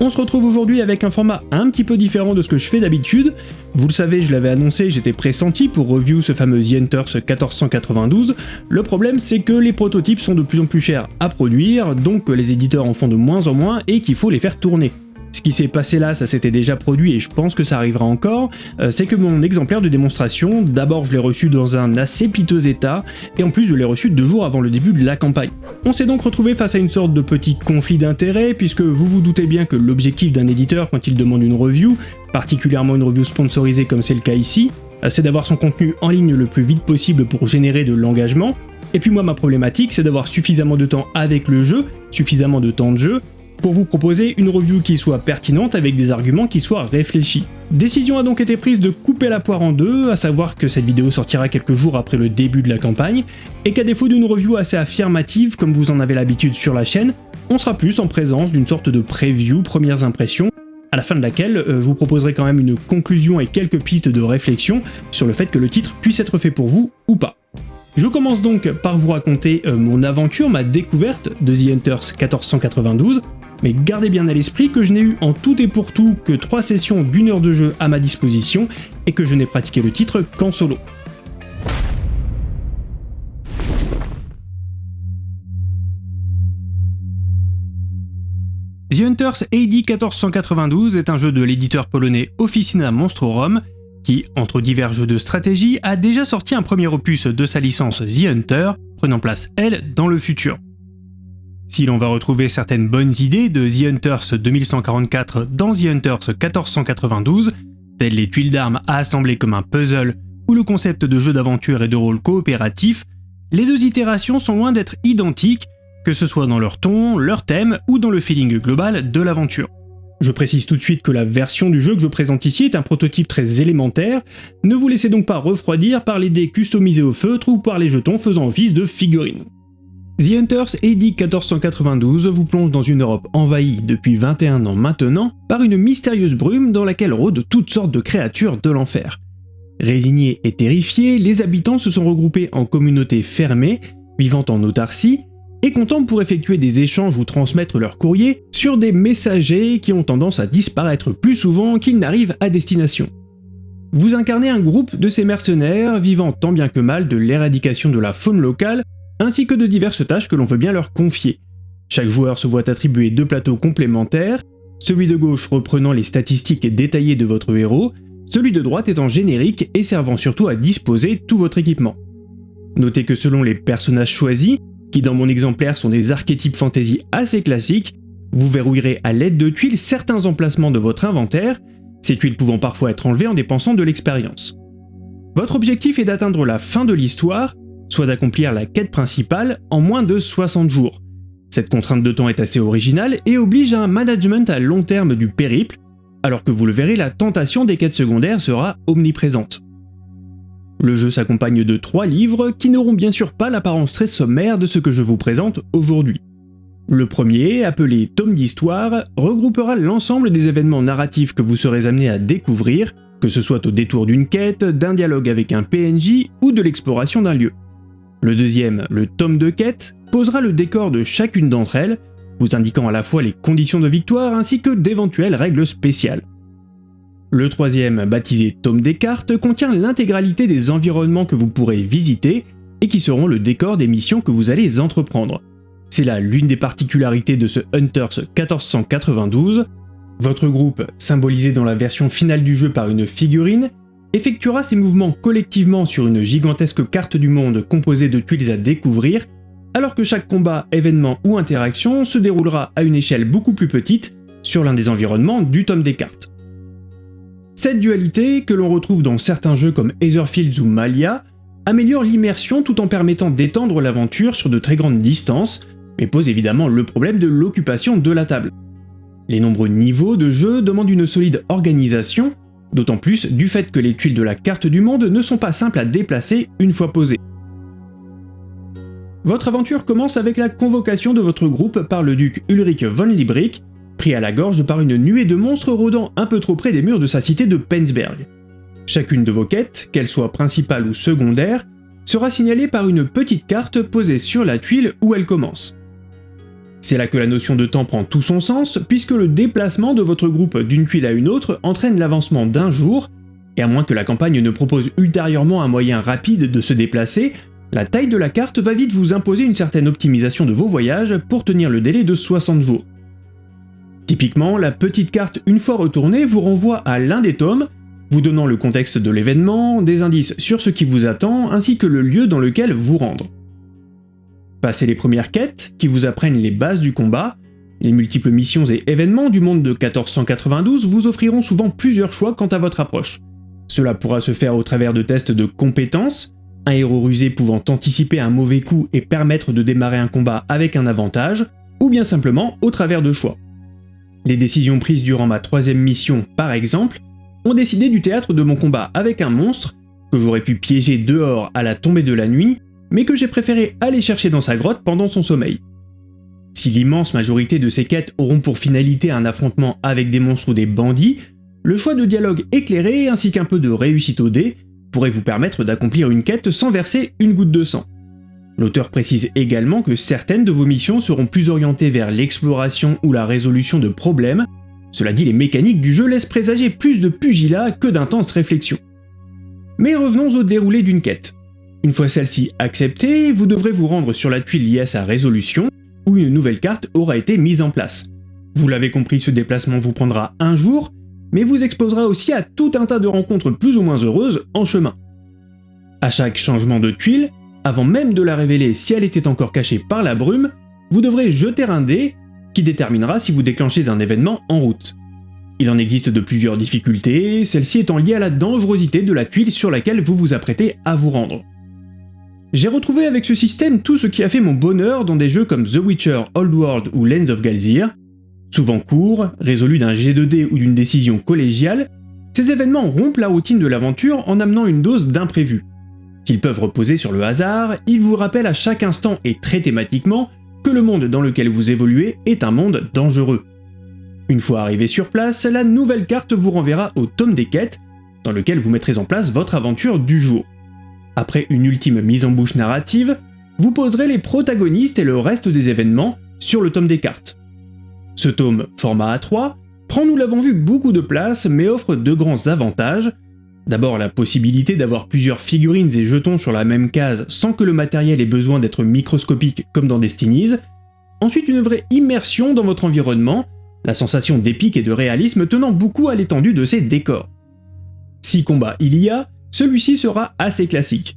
On se retrouve aujourd'hui avec un format un petit peu différent de ce que je fais d'habitude. Vous le savez, je l'avais annoncé, j'étais pressenti pour review ce fameux The Hunters 1492. Le problème, c'est que les prototypes sont de plus en plus chers à produire, donc que les éditeurs en font de moins en moins et qu'il faut les faire tourner. Ce qui s'est passé là, ça s'était déjà produit et je pense que ça arrivera encore, euh, c'est que mon exemplaire de démonstration, d'abord je l'ai reçu dans un assez piteux état, et en plus je l'ai reçu deux jours avant le début de la campagne. On s'est donc retrouvé face à une sorte de petit conflit d'intérêts, puisque vous vous doutez bien que l'objectif d'un éditeur quand il demande une review, particulièrement une review sponsorisée comme c'est le cas ici, euh, c'est d'avoir son contenu en ligne le plus vite possible pour générer de l'engagement, et puis moi ma problématique c'est d'avoir suffisamment de temps avec le jeu, suffisamment de temps de jeu, pour vous proposer une review qui soit pertinente avec des arguments qui soient réfléchis. Décision a donc été prise de couper la poire en deux, à savoir que cette vidéo sortira quelques jours après le début de la campagne, et qu'à défaut d'une review assez affirmative comme vous en avez l'habitude sur la chaîne, on sera plus en présence d'une sorte de preview premières impressions, à la fin de laquelle euh, je vous proposerai quand même une conclusion et quelques pistes de réflexion sur le fait que le titre puisse être fait pour vous ou pas. Je commence donc par vous raconter euh, mon aventure, ma découverte de The Hunters 1492, mais gardez bien à l'esprit que je n'ai eu en tout et pour tout que 3 sessions d'une heure de jeu à ma disposition et que je n'ai pratiqué le titre qu'en solo. The Hunters AD 1492 est un jeu de l'éditeur polonais Officina Monstrorum qui, entre divers jeux de stratégie, a déjà sorti un premier opus de sa licence The Hunter, prenant place, elle, dans le futur. Si l'on va retrouver certaines bonnes idées de The Hunters 2144 dans The Hunters 1492, telles les tuiles d'armes à assembler comme un puzzle ou le concept de jeu d'aventure et de rôle coopératif, les deux itérations sont loin d'être identiques, que ce soit dans leur ton, leur thème ou dans le feeling global de l'aventure. Je précise tout de suite que la version du jeu que je présente ici est un prototype très élémentaire, ne vous laissez donc pas refroidir par les dés customisés au feutre ou par les jetons faisant office de figurines. The Hunters AD 1492 vous plonge dans une Europe envahie depuis 21 ans maintenant par une mystérieuse brume dans laquelle rôdent toutes sortes de créatures de l'enfer. Résignés et terrifiés, les habitants se sont regroupés en communautés fermées, vivant en autarcie, et comptant pour effectuer des échanges ou transmettre leurs courriers sur des messagers qui ont tendance à disparaître plus souvent qu'ils n'arrivent à destination. Vous incarnez un groupe de ces mercenaires vivant tant bien que mal de l'éradication de la faune locale ainsi que de diverses tâches que l'on veut bien leur confier. Chaque joueur se voit attribuer deux plateaux complémentaires, celui de gauche reprenant les statistiques détaillées de votre héros, celui de droite étant générique et servant surtout à disposer tout votre équipement. Notez que selon les personnages choisis, qui dans mon exemplaire sont des archétypes fantasy assez classiques, vous verrouillerez à l'aide de tuiles certains emplacements de votre inventaire, ces tuiles pouvant parfois être enlevées en dépensant de l'expérience. Votre objectif est d'atteindre la fin de l'histoire soit d'accomplir la quête principale en moins de 60 jours. Cette contrainte de temps est assez originale et oblige à un management à long terme du périple, alors que vous le verrez, la tentation des quêtes secondaires sera omniprésente. Le jeu s'accompagne de trois livres qui n'auront bien sûr pas l'apparence très sommaire de ce que je vous présente aujourd'hui. Le premier, appelé Tome d'Histoire, regroupera l'ensemble des événements narratifs que vous serez amené à découvrir, que ce soit au détour d'une quête, d'un dialogue avec un PNJ ou de l'exploration d'un lieu. Le deuxième, le tome de quête, posera le décor de chacune d'entre elles, vous indiquant à la fois les conditions de victoire ainsi que d'éventuelles règles spéciales. Le troisième, baptisé Tome des cartes, contient l'intégralité des environnements que vous pourrez visiter et qui seront le décor des missions que vous allez entreprendre. C'est là l'une des particularités de ce Hunters 1492. Votre groupe, symbolisé dans la version finale du jeu par une figurine, effectuera ses mouvements collectivement sur une gigantesque carte du monde composée de tuiles à découvrir, alors que chaque combat, événement ou interaction se déroulera à une échelle beaucoup plus petite sur l'un des environnements du tome des cartes. Cette dualité, que l'on retrouve dans certains jeux comme Etherfields ou Malia, améliore l'immersion tout en permettant d'étendre l'aventure sur de très grandes distances, mais pose évidemment le problème de l'occupation de la table. Les nombreux niveaux de jeu demandent une solide organisation, D'autant plus du fait que les tuiles de la carte du monde ne sont pas simples à déplacer une fois posées. Votre aventure commence avec la convocation de votre groupe par le duc Ulrich von Liebrig, pris à la gorge par une nuée de monstres rôdant un peu trop près des murs de sa cité de Penzberg. Chacune de vos quêtes, qu'elle soit principale ou secondaire, sera signalée par une petite carte posée sur la tuile où elle commence. C'est là que la notion de temps prend tout son sens, puisque le déplacement de votre groupe d'une tuile à une autre entraîne l'avancement d'un jour, et à moins que la campagne ne propose ultérieurement un moyen rapide de se déplacer, la taille de la carte va vite vous imposer une certaine optimisation de vos voyages pour tenir le délai de 60 jours. Typiquement, la petite carte une fois retournée vous renvoie à l'un des tomes, vous donnant le contexte de l'événement, des indices sur ce qui vous attend, ainsi que le lieu dans lequel vous rendre. Passez les premières quêtes, qui vous apprennent les bases du combat, les multiples missions et événements du monde de 1492 vous offriront souvent plusieurs choix quant à votre approche. Cela pourra se faire au travers de tests de compétences, un héros rusé pouvant anticiper un mauvais coup et permettre de démarrer un combat avec un avantage, ou bien simplement au travers de choix. Les décisions prises durant ma troisième mission, par exemple, ont décidé du théâtre de mon combat avec un monstre, que j'aurais pu piéger dehors à la tombée de la nuit, mais que j'ai préféré aller chercher dans sa grotte pendant son sommeil. Si l'immense majorité de ces quêtes auront pour finalité un affrontement avec des monstres ou des bandits, le choix de dialogue éclairé ainsi qu'un peu de réussite au dé pourrait vous permettre d'accomplir une quête sans verser une goutte de sang. L'auteur précise également que certaines de vos missions seront plus orientées vers l'exploration ou la résolution de problèmes, cela dit les mécaniques du jeu laissent présager plus de pugilat que d'intenses réflexions. Mais revenons au déroulé d'une quête. Une fois celle-ci acceptée, vous devrez vous rendre sur la tuile liée à sa résolution, où une nouvelle carte aura été mise en place. Vous l'avez compris, ce déplacement vous prendra un jour, mais vous exposera aussi à tout un tas de rencontres plus ou moins heureuses en chemin. À chaque changement de tuile, avant même de la révéler si elle était encore cachée par la brume, vous devrez jeter un dé qui déterminera si vous déclenchez un événement en route. Il en existe de plusieurs difficultés, celle-ci étant liée à la dangerosité de la tuile sur laquelle vous vous apprêtez à vous rendre. J'ai retrouvé avec ce système tout ce qui a fait mon bonheur dans des jeux comme The Witcher, Old World ou Lands of Galzir. Souvent courts, résolus d'un G2D ou d'une décision collégiale, ces événements rompent la routine de l'aventure en amenant une dose d'imprévu. S'ils peuvent reposer sur le hasard, ils vous rappellent à chaque instant et très thématiquement que le monde dans lequel vous évoluez est un monde dangereux. Une fois arrivé sur place, la nouvelle carte vous renverra au tome des quêtes, dans lequel vous mettrez en place votre aventure du jour. Après une ultime mise en bouche narrative, vous poserez les protagonistes et le reste des événements sur le tome des cartes. Ce tome, format A3, prend nous l'avons vu beaucoup de place mais offre deux grands avantages, D'abord la possibilité d'avoir plusieurs figurines et jetons sur la même case sans que le matériel ait besoin d'être microscopique comme dans Destinies, ensuite une vraie immersion dans votre environnement, la sensation d'épique et de réalisme tenant beaucoup à l'étendue de ces décors. Si combat il y a, celui-ci sera assez classique.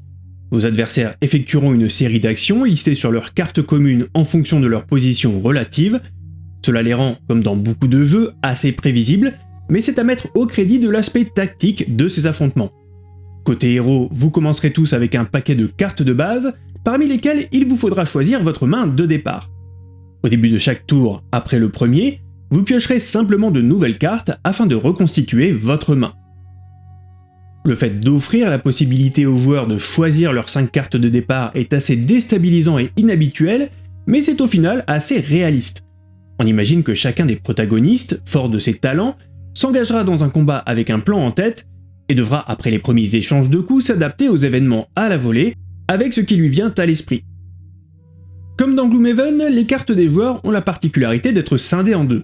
Vos adversaires effectueront une série d'actions listées sur leur carte commune en fonction de leur position relative, cela les rend, comme dans beaucoup de jeux, assez prévisibles, mais c'est à mettre au crédit de l'aspect tactique de ces affrontements. Côté héros, vous commencerez tous avec un paquet de cartes de base, parmi lesquelles il vous faudra choisir votre main de départ. Au début de chaque tour, après le premier, vous piocherez simplement de nouvelles cartes afin de reconstituer votre main. Le fait d'offrir la possibilité aux joueurs de choisir leurs 5 cartes de départ est assez déstabilisant et inhabituel, mais c'est au final assez réaliste. On imagine que chacun des protagonistes, fort de ses talents, s'engagera dans un combat avec un plan en tête et devra, après les premiers échanges de coups, s'adapter aux événements à la volée avec ce qui lui vient à l'esprit. Comme dans Gloomhaven, les cartes des joueurs ont la particularité d'être scindées en deux.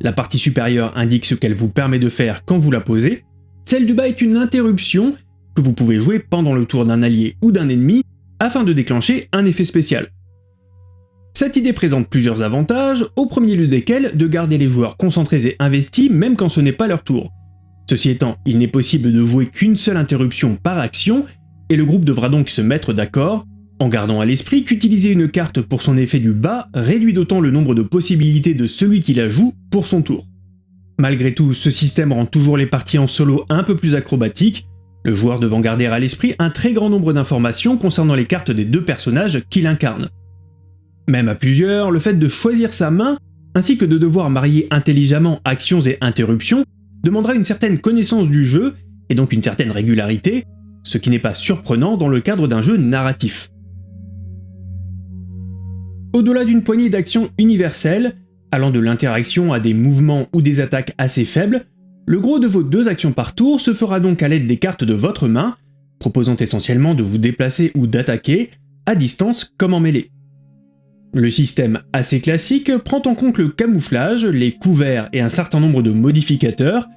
La partie supérieure indique ce qu'elle vous permet de faire quand vous la posez, celle du bas est une interruption que vous pouvez jouer pendant le tour d'un allié ou d'un ennemi afin de déclencher un effet spécial. Cette idée présente plusieurs avantages, au premier lieu desquels de garder les joueurs concentrés et investis même quand ce n'est pas leur tour. Ceci étant, il n'est possible de jouer qu'une seule interruption par action, et le groupe devra donc se mettre d'accord, en gardant à l'esprit qu'utiliser une carte pour son effet du bas réduit d'autant le nombre de possibilités de celui qui la joue pour son tour. Malgré tout, ce système rend toujours les parties en solo un peu plus acrobatiques, le joueur devant garder à l'esprit un très grand nombre d'informations concernant les cartes des deux personnages qu'il incarne. Même à plusieurs, le fait de choisir sa main, ainsi que de devoir marier intelligemment actions et interruptions, demandera une certaine connaissance du jeu, et donc une certaine régularité, ce qui n'est pas surprenant dans le cadre d'un jeu narratif. Au-delà d'une poignée d'actions universelles, allant de l'interaction à des mouvements ou des attaques assez faibles, le gros de vos deux actions par tour se fera donc à l'aide des cartes de votre main, proposant essentiellement de vous déplacer ou d'attaquer, à distance comme en mêlée. Le système assez classique prend en compte le camouflage, les couverts et un certain nombre de modificateurs,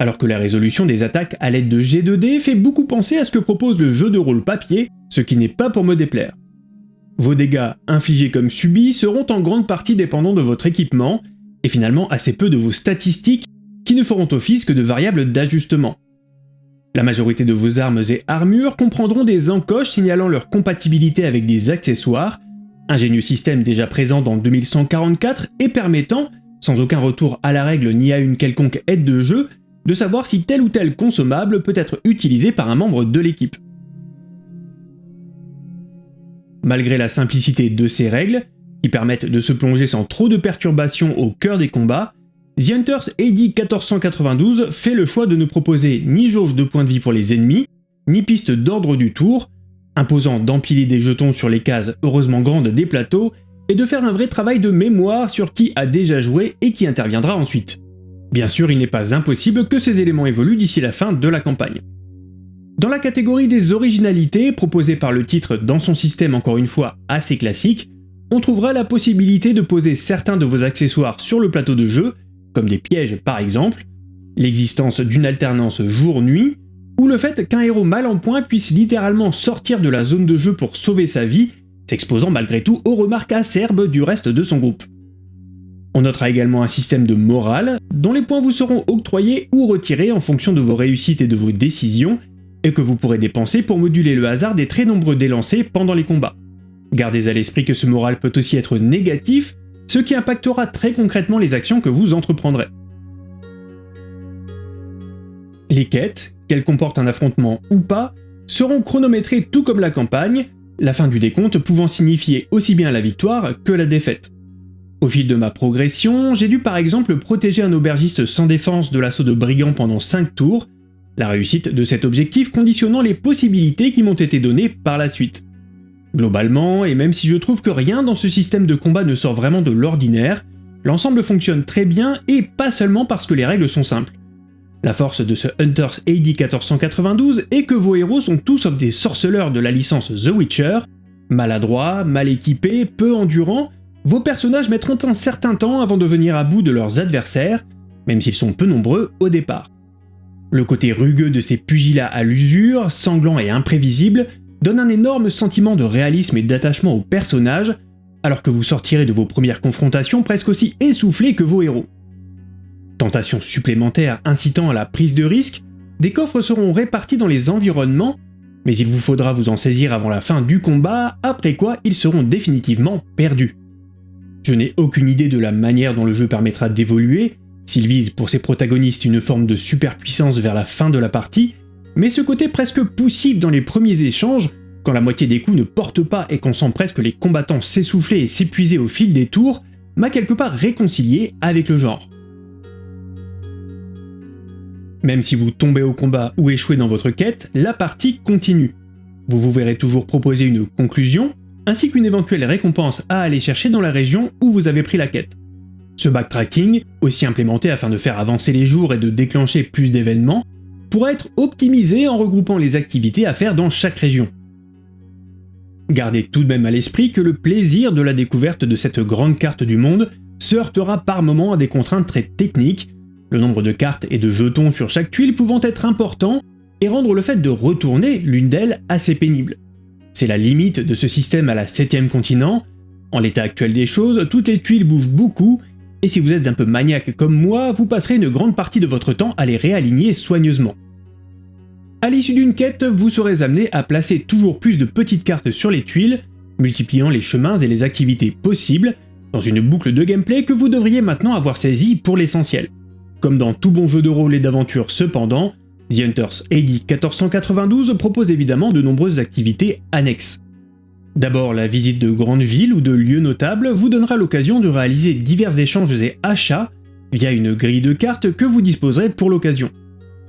alors que la résolution des attaques à l'aide de G2D fait beaucoup penser à ce que propose le jeu de rôle papier, ce qui n'est pas pour me déplaire. Vos dégâts, infligés comme subis, seront en grande partie dépendants de votre équipement, et finalement assez peu de vos statistiques, qui ne feront office que de variables d'ajustement. La majorité de vos armes et armures comprendront des encoches signalant leur compatibilité avec des accessoires, ingénieux système déjà présent dans 2144 et permettant, sans aucun retour à la règle ni à une quelconque aide de jeu, de savoir si tel ou tel consommable peut être utilisé par un membre de l'équipe. Malgré la simplicité de ces règles, qui permettent de se plonger sans trop de perturbations au cœur des combats, The Hunters AD 1492 fait le choix de ne proposer ni jauge de points de vie pour les ennemis, ni piste d'ordre du tour, imposant d'empiler des jetons sur les cases heureusement grandes des plateaux, et de faire un vrai travail de mémoire sur qui a déjà joué et qui interviendra ensuite. Bien sûr, il n'est pas impossible que ces éléments évoluent d'ici la fin de la campagne. Dans la catégorie des originalités, proposées par le titre dans son système encore une fois assez classique, on trouvera la possibilité de poser certains de vos accessoires sur le plateau de jeu, comme des pièges par exemple, l'existence d'une alternance jour-nuit, ou le fait qu'un héros mal en point puisse littéralement sortir de la zone de jeu pour sauver sa vie, s'exposant malgré tout aux remarques acerbes du reste de son groupe. On notera également un système de morale, dont les points vous seront octroyés ou retirés en fonction de vos réussites et de vos décisions, et que vous pourrez dépenser pour moduler le hasard des très nombreux délancés pendant les combats. Gardez à l'esprit que ce moral peut aussi être négatif, ce qui impactera très concrètement les actions que vous entreprendrez. Les quêtes, qu'elles comportent un affrontement ou pas, seront chronométrées tout comme la campagne, la fin du décompte pouvant signifier aussi bien la victoire que la défaite. Au fil de ma progression, j'ai dû par exemple protéger un aubergiste sans défense de l'assaut de brigands pendant 5 tours, la réussite de cet objectif conditionnant les possibilités qui m'ont été données par la suite. Globalement, et même si je trouve que rien dans ce système de combat ne sort vraiment de l'ordinaire, l'ensemble fonctionne très bien et pas seulement parce que les règles sont simples. La force de ce Hunters AD 1492 est que vos héros sont tous sauf des sorceleurs de la licence The Witcher, maladroits, mal équipés, peu endurants, vos personnages mettront un certain temps avant de venir à bout de leurs adversaires, même s'ils sont peu nombreux au départ. Le côté rugueux de ces pugilats à l'usure, sanglants et imprévisibles, donne un énorme sentiment de réalisme et d'attachement aux personnages, alors que vous sortirez de vos premières confrontations presque aussi essoufflés que vos héros. Tentations supplémentaires incitant à la prise de risque, des coffres seront répartis dans les environnements, mais il vous faudra vous en saisir avant la fin du combat, après quoi ils seront définitivement perdus. Je n'ai aucune idée de la manière dont le jeu permettra d'évoluer, s'il vise pour ses protagonistes une forme de superpuissance vers la fin de la partie, mais ce côté presque poussif dans les premiers échanges, quand la moitié des coups ne portent pas et qu'on sent presque les combattants s'essouffler et s'épuiser au fil des tours, m'a quelque part réconcilié avec le genre. Même si vous tombez au combat ou échouez dans votre quête, la partie continue. Vous vous verrez toujours proposer une conclusion, ainsi qu'une éventuelle récompense à aller chercher dans la région où vous avez pris la quête. Ce backtracking, aussi implémenté afin de faire avancer les jours et de déclencher plus d'événements, pourra être optimisé en regroupant les activités à faire dans chaque région. Gardez tout de même à l'esprit que le plaisir de la découverte de cette grande carte du monde se heurtera par moments à des contraintes très techniques, le nombre de cartes et de jetons sur chaque tuile pouvant être important et rendre le fait de retourner l'une d'elles assez pénible. C'est la limite de ce système à la 7ème continent. En l'état actuel des choses, toutes les tuiles bougent beaucoup, et si vous êtes un peu maniaque comme moi, vous passerez une grande partie de votre temps à les réaligner soigneusement. À l'issue d'une quête, vous serez amené à placer toujours plus de petites cartes sur les tuiles, multipliant les chemins et les activités possibles, dans une boucle de gameplay que vous devriez maintenant avoir saisie pour l'essentiel. Comme dans tout bon jeu de rôle et d'aventure cependant, The Hunters AD 1492 propose évidemment de nombreuses activités annexes. D'abord, la visite de grandes villes ou de lieux notables vous donnera l'occasion de réaliser divers échanges et achats via une grille de cartes que vous disposerez pour l'occasion.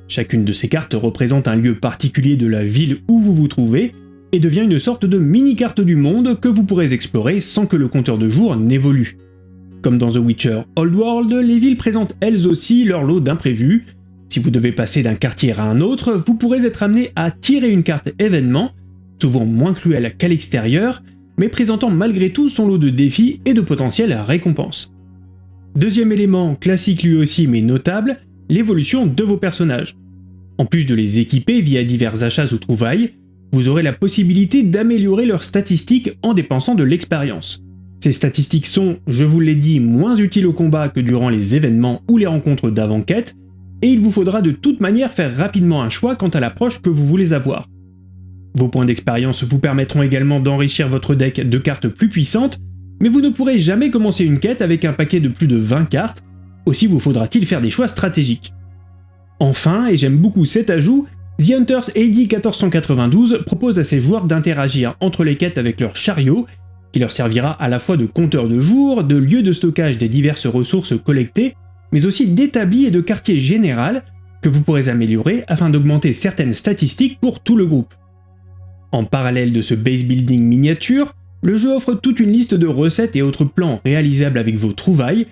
Chacune de ces cartes représente un lieu particulier de la ville où vous vous trouvez et devient une sorte de mini-carte du monde que vous pourrez explorer sans que le compteur de jours n'évolue. Comme dans The Witcher Old World, les villes présentent elles aussi leur lot d'imprévus, si vous devez passer d'un quartier à un autre, vous pourrez être amené à tirer une carte événement, souvent moins cruelle qu'à l'extérieur, mais présentant malgré tout son lot de défis et de potentielles récompenses. Deuxième élément, classique lui aussi mais notable, l'évolution de vos personnages. En plus de les équiper via divers achats ou trouvailles, vous aurez la possibilité d'améliorer leurs statistiques en dépensant de l'expérience. Ces statistiques sont, je vous l'ai dit, moins utiles au combat que durant les événements ou les rencontres d'avant-quête, et il vous faudra de toute manière faire rapidement un choix quant à l'approche que vous voulez avoir. Vos points d'expérience vous permettront également d'enrichir votre deck de cartes plus puissantes, mais vous ne pourrez jamais commencer une quête avec un paquet de plus de 20 cartes, aussi vous faudra-t-il faire des choix stratégiques. Enfin, et j'aime beaucoup cet ajout, The Hunters AD 1492 propose à ses joueurs d'interagir entre les quêtes avec leur chariot, qui leur servira à la fois de compteur de jours, de lieu de stockage des diverses ressources collectées, mais aussi d'établi et de quartier général que vous pourrez améliorer afin d'augmenter certaines statistiques pour tout le groupe. En parallèle de ce base building miniature, le jeu offre toute une liste de recettes et autres plans réalisables avec vos trouvailles,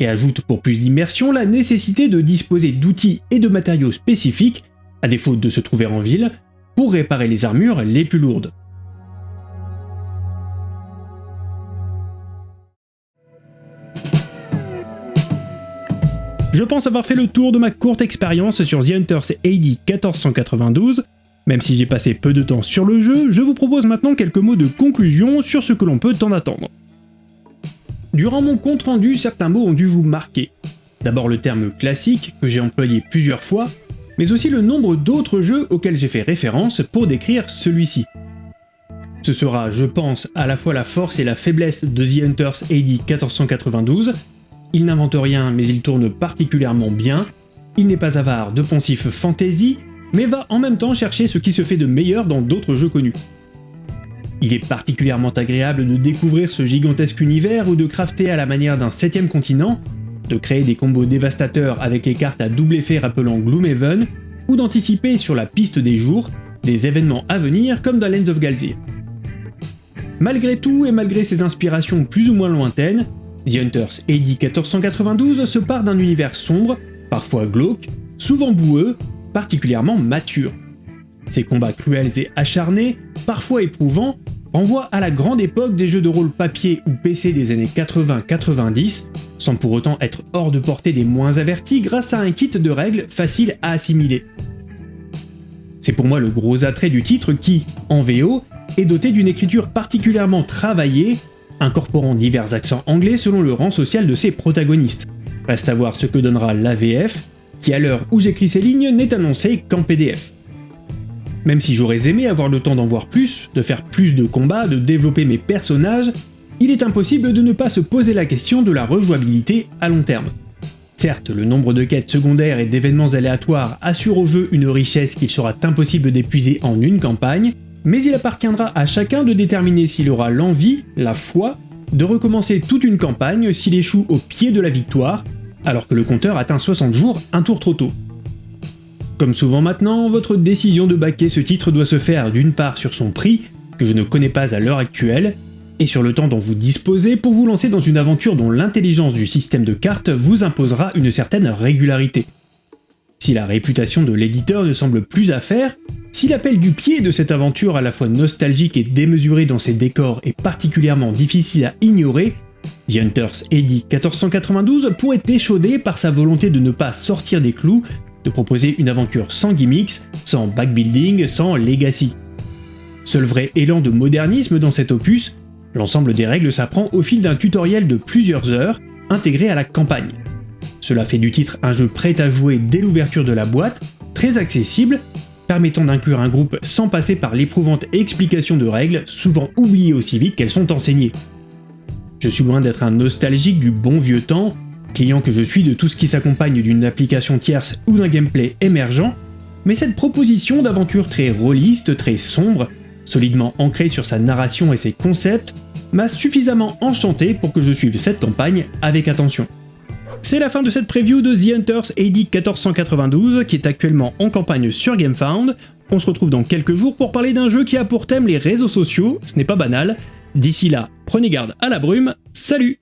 et ajoute pour plus d'immersion la nécessité de disposer d'outils et de matériaux spécifiques, à défaut de se trouver en ville, pour réparer les armures les plus lourdes. Je pense avoir fait le tour de ma courte expérience sur The Hunters AD 1492, même si j'ai passé peu de temps sur le jeu, je vous propose maintenant quelques mots de conclusion sur ce que l'on peut en attendre. Durant mon compte rendu, certains mots ont dû vous marquer. D'abord le terme classique, que j'ai employé plusieurs fois, mais aussi le nombre d'autres jeux auxquels j'ai fait référence pour décrire celui-ci. Ce sera, je pense, à la fois la force et la faiblesse de The Hunters AD 1492. Il n'invente rien, mais il tourne particulièrement bien. Il n'est pas avare de poncifs fantasy, mais va en même temps chercher ce qui se fait de meilleur dans d'autres jeux connus. Il est particulièrement agréable de découvrir ce gigantesque univers ou de crafter à la manière d'un septième continent, de créer des combos dévastateurs avec les cartes à double effet rappelant Gloomhaven, ou d'anticiper sur la piste des jours des événements à venir comme dans Lands of Galzir. Malgré tout et malgré ses inspirations plus ou moins lointaines, The Hunters AD 1492 se part d'un univers sombre, parfois glauque, souvent boueux, particulièrement mature. Ces combats cruels et acharnés, parfois éprouvants, renvoient à la grande époque des jeux de rôle papier ou PC des années 80-90, sans pour autant être hors de portée des moins avertis grâce à un kit de règles facile à assimiler. C'est pour moi le gros attrait du titre qui, en VO, est doté d'une écriture particulièrement travaillée, incorporant divers accents anglais selon le rang social de ses protagonistes. Reste à voir ce que donnera l'AVF, qui à l'heure où j'écris ces lignes n'est annoncé qu'en PDF. Même si j'aurais aimé avoir le temps d'en voir plus, de faire plus de combats, de développer mes personnages, il est impossible de ne pas se poser la question de la rejouabilité à long terme. Certes, le nombre de quêtes secondaires et d'événements aléatoires assure au jeu une richesse qu'il sera impossible d'épuiser en une campagne, mais il appartiendra à chacun de déterminer s'il aura l'envie, la foi, de recommencer toute une campagne s'il échoue au pied de la victoire, alors que le compteur atteint 60 jours un tour trop tôt. Comme souvent maintenant, votre décision de baquer ce titre doit se faire d'une part sur son prix, que je ne connais pas à l'heure actuelle, et sur le temps dont vous disposez pour vous lancer dans une aventure dont l'intelligence du système de cartes vous imposera une certaine régularité. Si la réputation de l'éditeur ne semble plus à faire, si l'appel du pied de cette aventure à la fois nostalgique et démesurée dans ses décors est particulièrement difficile à ignorer, The Hunters AD 1492 pourrait échauder par sa volonté de ne pas sortir des clous, de proposer une aventure sans gimmicks, sans backbuilding, sans legacy. Seul vrai élan de modernisme dans cet opus, l'ensemble des règles s'apprend au fil d'un tutoriel de plusieurs heures, intégré à la campagne. Cela fait du titre un jeu prêt à jouer dès l'ouverture de la boîte, très accessible, permettant d'inclure un groupe sans passer par l'éprouvante explication de règles, souvent oubliées aussi vite qu'elles sont enseignées. Je suis loin d'être un nostalgique du bon vieux temps, client que je suis de tout ce qui s'accompagne d'une application tierce ou d'un gameplay émergent, mais cette proposition d'aventure très rôliste, très sombre, solidement ancrée sur sa narration et ses concepts, m'a suffisamment enchanté pour que je suive cette campagne avec attention. C'est la fin de cette preview de The Hunters AD 1492 qui est actuellement en campagne sur GameFound. On se retrouve dans quelques jours pour parler d'un jeu qui a pour thème les réseaux sociaux, ce n'est pas banal, D'ici là, prenez garde à la brume, salut